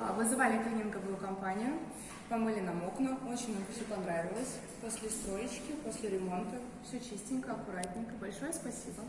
А, вызывали клининговую компанию, помыли нам окна, очень нам все понравилось. После строечки, после ремонта, все чистенько, аккуратненько. Большое спасибо.